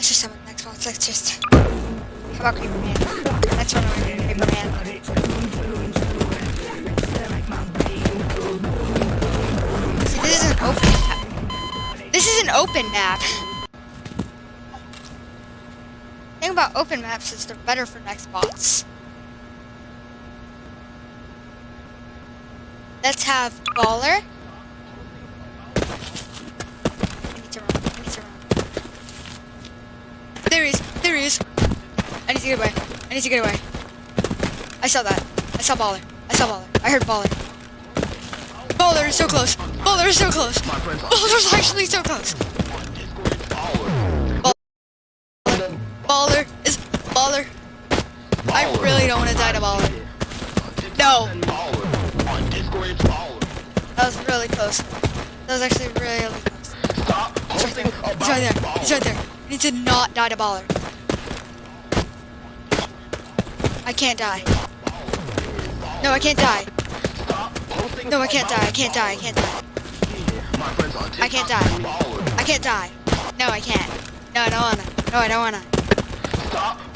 Let's just summon the nextbot. Let's just. How about Creeper Man? Let's run over Creeper Man. See, this is an open map. This is an open map. thing about open maps is they're better for nextbots. Let's have Baller. I need to run. I need to run. There he is. There he is. I need to get away. I need to get away. I saw that. I saw Baller. I saw Baller. I heard Baller. Baller is so close. Baller is so close. Baller's actually so close. Baller is Baller. I really don't want to die to Baller. No. That was really close. That was actually really, really close. He's right there. He's right there. He's right there. I need to not die to Baller. I can't die. No, I can't die. No, I can't die. I can't die. I can't die. I can't die. I can't die. No, I can't. No, I don't wanna. No, I don't wanna. No!